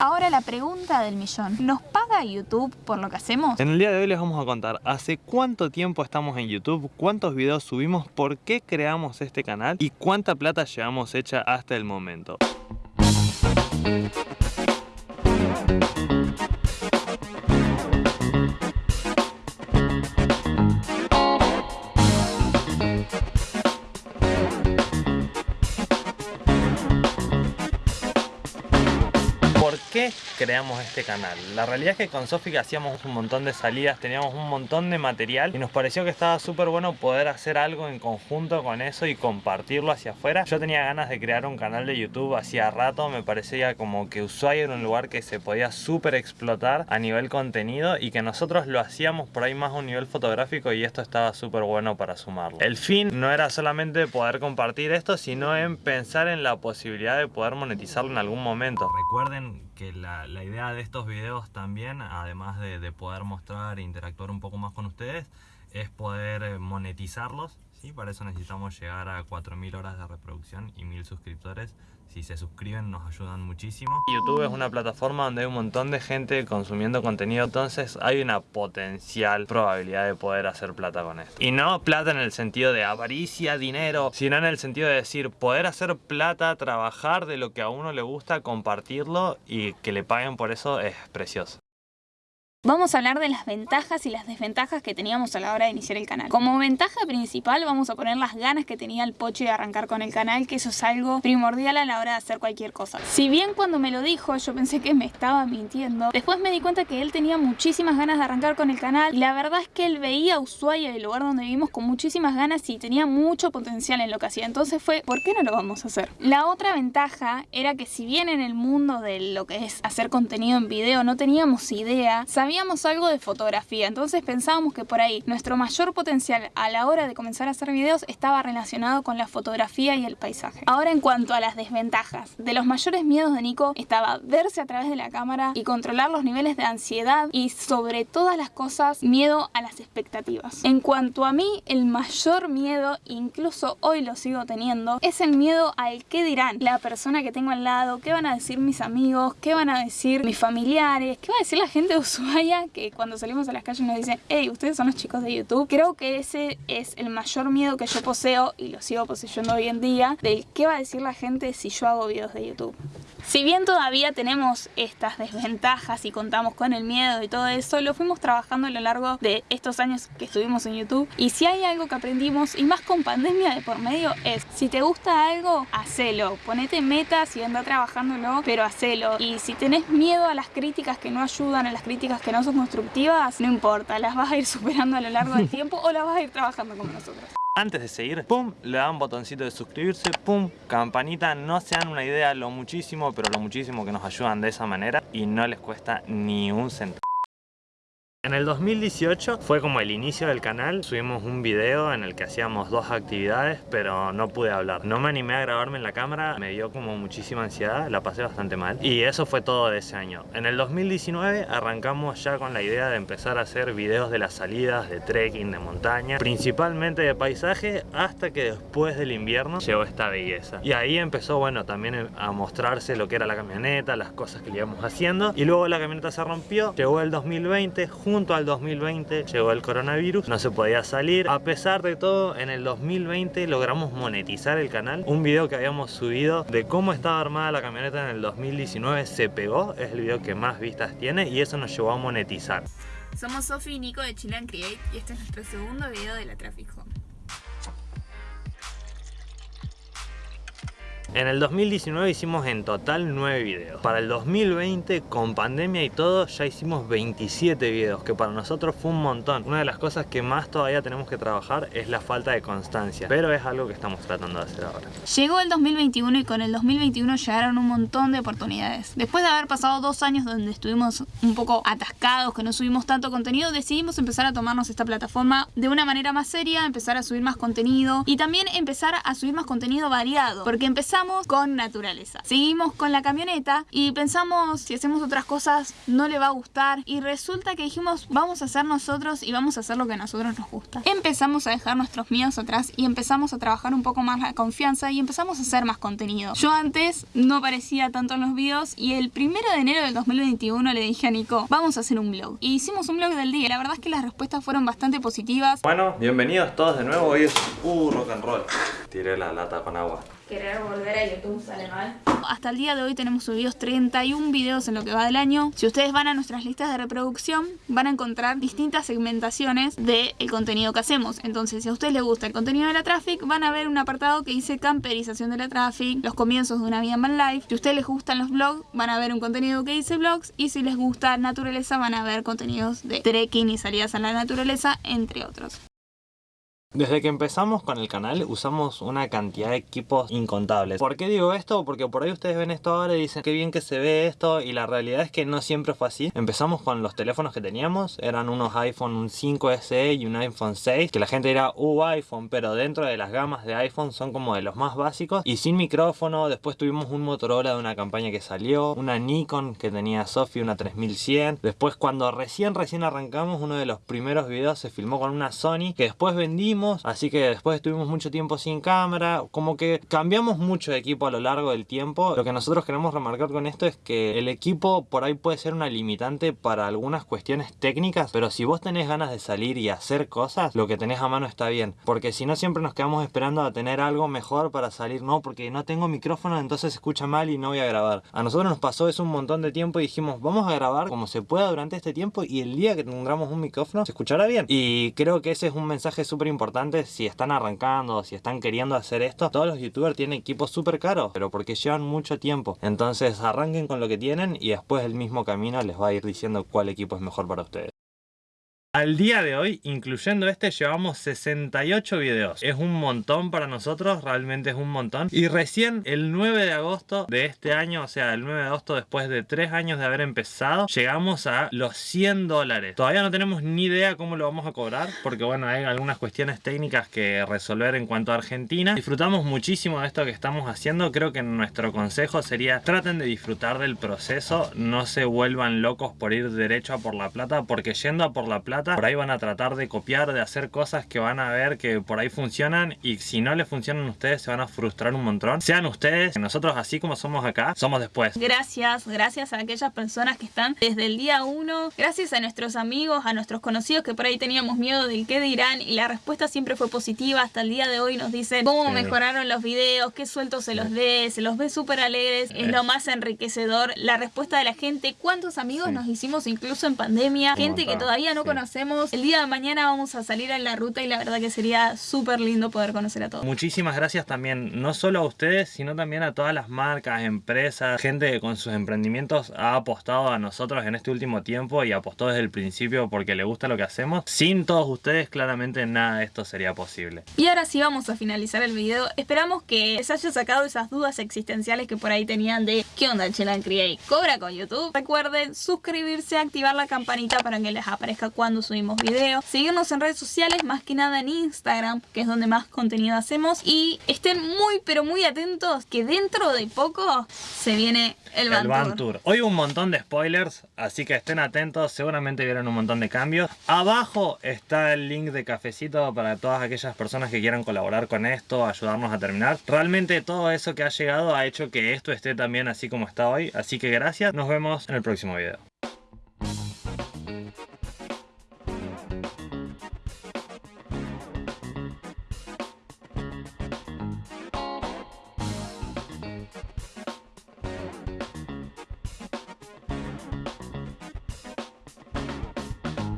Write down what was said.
Ahora la pregunta del millón, ¿nos paga YouTube por lo que hacemos? En el día de hoy les vamos a contar hace cuánto tiempo estamos en YouTube, cuántos videos subimos, por qué creamos este canal y cuánta plata llevamos hecha hasta el momento. Creamos este canal? La realidad es que con Sofi hacíamos un montón de salidas, teníamos un montón de material y nos pareció que estaba súper bueno poder hacer algo en conjunto con eso y compartirlo hacia afuera. Yo tenía ganas de crear un canal de YouTube hacía rato, me parecía como que Ushuaia era un lugar que se podía súper explotar a nivel contenido y que nosotros lo hacíamos por ahí más a un nivel fotográfico y esto estaba súper bueno para sumarlo. El fin no era solamente poder compartir esto, sino en pensar en la posibilidad de poder monetizarlo en algún momento. Recuerden que la, idea de estos videos también, además de, poder mostrar e interactuar un poco más con ustedes, es poder eh, monetizarlos. ¿Sí? Para eso necesitamos llegar a 4.000 horas de reproducción y 1.000 suscriptores si se suscriben nos ayudan muchísimo. YouTube es una plataforma donde hay un montón de gente consumiendo contenido, entonces hay una potencial probabilidad de poder hacer plata con esto. Y no plata en el sentido de avaricia, dinero, sino en el sentido de decir poder hacer plata, trabajar de lo que a uno le gusta, compartirlo y que le paguen por eso es precioso. Vamos a hablar de las ventajas y las desventajas que teníamos a la hora de iniciar el canal. Como ventaja principal vamos a poner las ganas que tenía el Poche de arrancar con el canal, que eso es algo primordial a la hora de hacer cualquier cosa. Si bien cuando me lo dijo yo pensé que me estaba mintiendo, después me di cuenta que él tenía muchísimas ganas de arrancar con el canal y la verdad es que él veía a Ushuaia, el lugar donde vivimos, con muchísimas ganas y tenía mucho potencial en lo que hacía. Entonces fue, ¿por qué no lo vamos a hacer? La otra ventaja era que si bien en el mundo de lo que es hacer contenido en video no teníamos idea, sabíamos algo de fotografía, entonces pensábamos que por ahí nuestro mayor potencial a la hora de comenzar a hacer videos estaba relacionado con la fotografía y el paisaje. Ahora en cuanto a las desventajas, de los mayores miedos de Nico estaba verse a través de la cámara y controlar los niveles de ansiedad y sobre todas las cosas miedo a las expectativas. En cuanto a mí, el mayor miedo, incluso hoy lo sigo teniendo, es el miedo al qué dirán la persona que tengo al lado, qué van a decir mis amigos, qué van a decir mis familiares, qué va a decir la gente de Que cuando salimos a las calles nos dicen, hey, ustedes son los chicos de YouTube. Creo que ese es el mayor miedo que yo poseo y lo sigo poseyendo hoy en día, del qué va a decir la gente si yo hago videos de YouTube. Si bien todavía tenemos estas desventajas y contamos con el miedo y todo eso, lo fuimos trabajando a lo largo de estos años que estuvimos en YouTube. Y si hay algo que aprendimos, y más con pandemia de por medio, es si te gusta algo, hacelo. Ponete metas y anda trabajándolo, pero hacelo. Y si tenés miedo a las críticas que no ayudan, a las críticas que no son constructivas, no importa, las vas a ir superando a lo largo del tiempo o las vas a ir trabajando como nosotros. Antes de seguir, pum, le dan botoncito de suscribirse, pum, campanita, no se dan una idea lo muchísimo, pero lo muchísimo que nos ayudan de esa manera y no les cuesta ni un centavo. En el 2018 fue como el inicio del canal, subimos un video en el que hacíamos dos actividades pero no pude hablar. No me animé a grabarme en la cámara, me dio como muchísima ansiedad, la pasé bastante mal y eso fue todo de ese año. En el 2019 arrancamos ya con la idea de empezar a hacer videos de las salidas, de trekking, de montaña, principalmente de paisaje hasta que después del invierno llegó esta belleza. Y ahí empezó bueno también a mostrarse lo que era la camioneta, las cosas que íbamos haciendo y luego la camioneta se rompió, llegó el 2020 junto al 2020 llegó el coronavirus, no se podía salir. A pesar de todo, en el 2020 logramos monetizar el canal. Un video que habíamos subido de cómo estaba armada la camioneta en el 2019 se pegó, es el video que más vistas tiene y eso nos llevó a monetizar. Somos Sofi y Nico de Chilean Create y este es nuestro segundo video de la Traffic Home. En el 2019 hicimos en total 9 videos. Para el 2020, con pandemia y todo, ya hicimos 27 videos, que para nosotros fue un montón. Una de las cosas que más todavía tenemos que trabajar es la falta de constancia, pero es algo que estamos tratando de hacer ahora. Llegó el 2021 y con el 2021 llegaron un montón de oportunidades. Después de haber pasado dos años donde estuvimos un poco atascados, que no subimos tanto contenido, decidimos empezar a tomarnos esta plataforma de una manera más seria, empezar a subir más contenido y también empezar a subir más contenido variado, porque empezar con naturaleza. Seguimos con la camioneta y pensamos si hacemos otras cosas no le va a gustar y resulta que dijimos vamos a hacer nosotros y vamos a hacer lo que a nosotros nos gusta. Empezamos a dejar nuestros miedos atrás y empezamos a trabajar un poco más la confianza y empezamos a hacer más contenido. Yo antes no aparecía tanto en los videos y el primero de enero del 2021 le dije a Nico vamos a hacer un blog. Y hicimos un blog del día. La verdad es que las respuestas fueron bastante positivas. Bueno, bienvenidos todos de nuevo. Hoy es uh, rock and roll. Tiré la lata con agua querer volver a YouTube sale mal. Hasta el día de hoy tenemos subidos 31 videos en lo que va del año. Si ustedes van a nuestras listas de reproducción, van a encontrar distintas segmentaciones del contenido que hacemos. Entonces, si a ustedes les gusta el contenido de la Traffic, van a ver un apartado que dice camperización de la Traffic, los comienzos de una vida en Van Life. Si a ustedes les gustan los vlogs, van a ver un contenido que dice vlogs. Y si les gusta naturaleza, van a ver contenidos de trekking y salidas a la naturaleza, entre otros. Desde que empezamos con el canal usamos una cantidad de equipos incontables. ¿Por qué digo esto? Porque por ahí ustedes ven esto ahora y dicen qué bien que se ve esto y la realidad es que no siempre fue así. Empezamos con los teléfonos que teníamos, eran unos iPhone un 5 SE y un iPhone 6, que la gente dirá, uh iPhone, pero dentro de las gamas de iPhone son como de los más básicos y sin micrófono. Después tuvimos un Motorola de una campaña que salió, una Nikon que tenía Sophie, una 3100. Después cuando recién recién arrancamos, uno de los primeros videos se filmó con una Sony que después vendimos así que después estuvimos mucho tiempo sin cámara, como que cambiamos mucho equipo a lo largo del tiempo. Lo que nosotros queremos remarcar con esto es que el equipo por ahí puede ser una limitante para algunas cuestiones técnicas, pero si vos tenés ganas de salir y hacer cosas, lo que tenés a mano está bien, porque si no siempre nos quedamos esperando a tener algo mejor para salir, no, porque no tengo micrófono, entonces se escucha mal y no voy a grabar. A nosotros nos pasó eso un montón de tiempo y dijimos, vamos a grabar como se pueda durante este tiempo y el día que tengamos un micrófono se escuchará bien. Y creo que ese es un mensaje súper importante si están arrancando, si están queriendo hacer esto, todos los youtubers tienen equipos súper caros, pero porque llevan mucho tiempo. Entonces arranquen con lo que tienen y después el mismo camino les va a ir diciendo cuál equipo es mejor para ustedes. Al día de hoy, incluyendo este, llevamos 68 videos. Es un montón para nosotros, realmente es un montón. Y recién el 9 de agosto de este año, o sea, el 9 de agosto después de 3 años de haber empezado, llegamos a los 100 dólares. Todavía no tenemos ni idea cómo lo vamos a cobrar, porque bueno, hay algunas cuestiones técnicas que resolver en cuanto a Argentina. Disfrutamos muchísimo de esto que estamos haciendo. Creo que nuestro consejo sería traten de disfrutar del proceso, no se vuelvan locos por ir derecho a por la plata, porque yendo a por la plata por ahí van a tratar de copiar, de hacer cosas que van a ver que por ahí funcionan y si no les funcionan a ustedes se van a frustrar un montón. Sean ustedes, nosotros así como somos acá, somos después. Gracias, gracias a aquellas personas que están desde el día uno, gracias a nuestros amigos, a nuestros conocidos que por ahí teníamos miedo del qué dirán y la respuesta siempre fue positiva. Hasta el día de hoy nos dicen cómo mejoraron los videos, qué sueltos se los dé, se los ve súper alegres, es lo más enriquecedor. La respuesta de la gente, cuántos amigos nos hicimos incluso en pandemia, gente que todavía no conocemos el día de mañana vamos a salir en la ruta y la verdad que sería súper lindo poder conocer a todos. Muchísimas gracias también, no solo a ustedes, sino también a todas las marcas, empresas, gente que con sus emprendimientos ha apostado a nosotros en este último tiempo y apostó desde el principio porque le gusta lo que hacemos. Sin todos ustedes, claramente nada de esto sería posible. Y ahora sí vamos a finalizar el video. Esperamos que les haya sacado esas dudas existenciales que por ahí tenían de ¿qué onda Chelan Create? ¿Cobra con YouTube? Recuerden suscribirse, activar la campanita para que les aparezca cuando subimos videos, seguirnos en redes sociales, más que nada en Instagram, que es donde más contenido hacemos. Y estén muy pero muy atentos que dentro de poco se viene el Van, Tour. Hoy un montón de spoilers, así que estén atentos, seguramente vieron un montón de cambios. Abajo está el link de cafecito para todas aquellas personas que quieran colaborar con esto, ayudarnos a terminar. Realmente todo eso que ha llegado ha hecho que esto esté también así como está hoy, así que gracias, nos vemos en el próximo video.